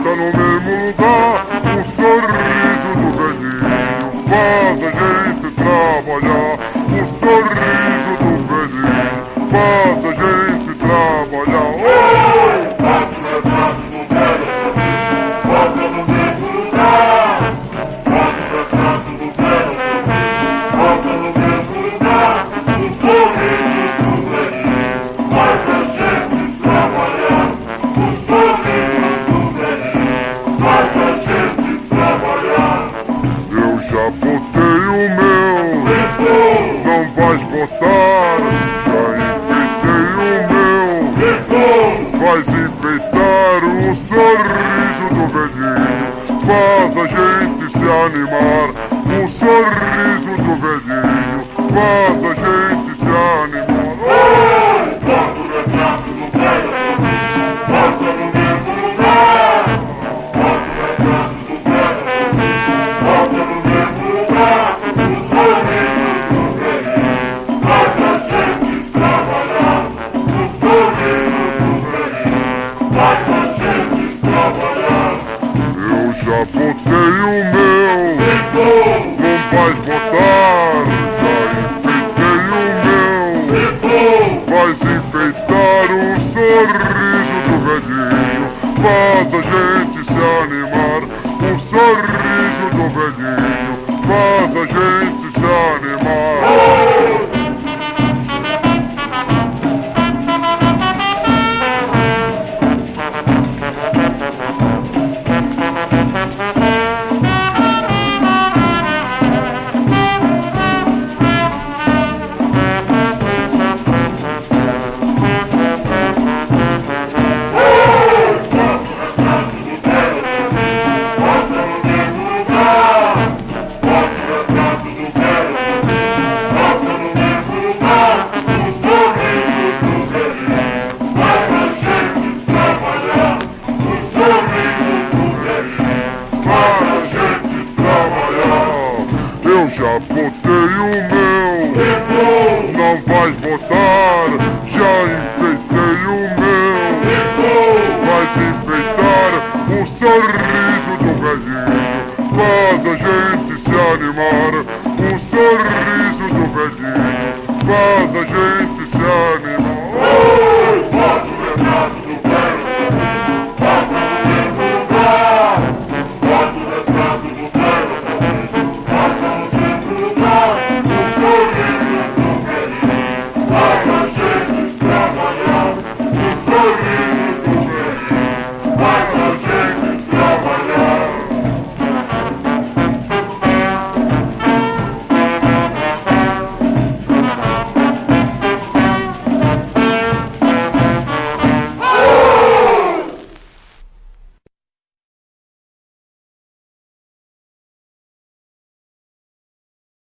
volta no mesmo lugar. O sorriso do velhinho faz a gente trabalhar. O sorriso do velhinho faz a gente enfeitei o meu, não vais botar. Já enfeitei o meu, vais enfeitar o sorriso do velhinho. Faz a gente se animar, o sorriso do velhinho. Faz a gente Botei o meu, não vais botar. Já enfeitei o meu, vais enfeitar o sorriso do velhinho. Faz a gente se animar. O sorriso do velhinho já botei o meu, não vais botar. Já enfeitei o meu, vais enfeitar o sorriso do velhinho. Faz a gente se animar. O sorriso do velhinho faz a gente